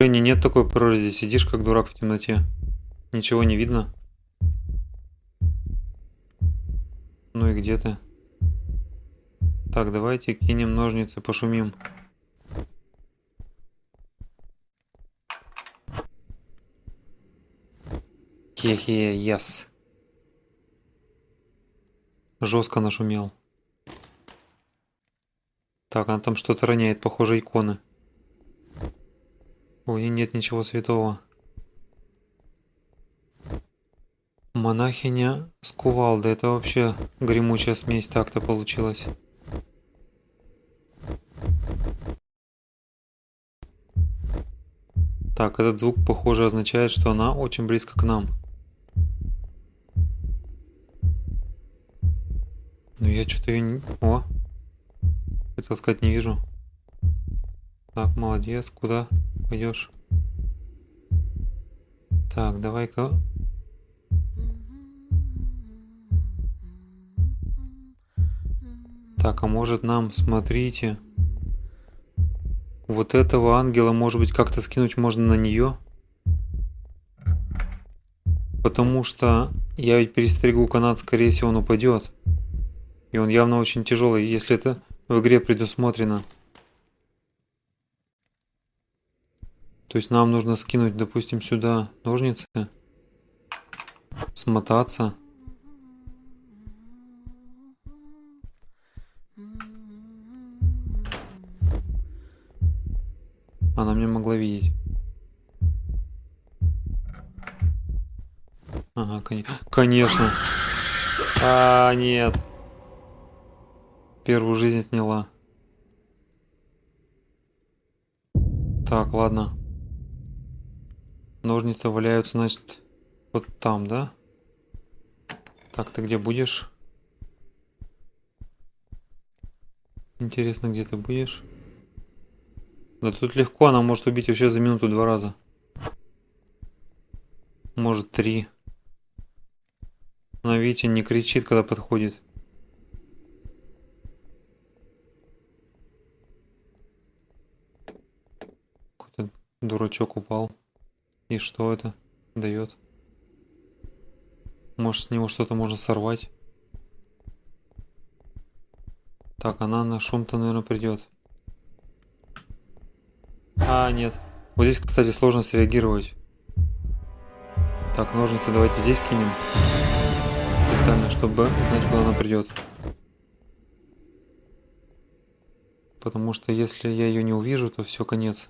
Женя, нет такой прорези, сидишь как дурак в темноте. Ничего не видно. Ну и где ты? Так, давайте кинем ножницы, пошумим. Хе-хе, яс. Жестко нашумел. Так, она там что-то роняет, похоже, иконы. Ой, нет ничего святого. Монахиня с кувалдой. Это вообще гремучая смесь так-то получилась. Так, этот звук, похоже, означает, что она очень близко к нам. Но я что-то ее не... О! Хотел сказать, не вижу. Так, молодец. Куда пойдешь? Так, давай-ка... Так, а может нам, смотрите... Вот этого ангела, может быть, как-то скинуть можно на нее? Потому что я ведь перестригу канат, скорее всего, он упадет. И он явно очень тяжелый, если это в игре предусмотрено. То есть нам нужно скинуть, допустим, сюда ножницы, смотаться. Она мне могла видеть. Ага, кон... конечно. А, нет. Первую жизнь отняла. Так, ладно. Ножницы валяются, значит, вот там, да? Так, ты где будешь? Интересно, где ты будешь? Да тут легко, она может убить вообще за минуту два раза. Может три. Она, видите, не кричит, когда подходит. Какой-то дурачок упал. И что это дает? Может с него что-то можно сорвать? Так, она на шум-то, наверное, придет. А, нет. Вот здесь, кстати, сложно среагировать. Так, ножницы давайте здесь кинем. Специально, чтобы знать, куда она придет. Потому что если я ее не увижу, то все, конец.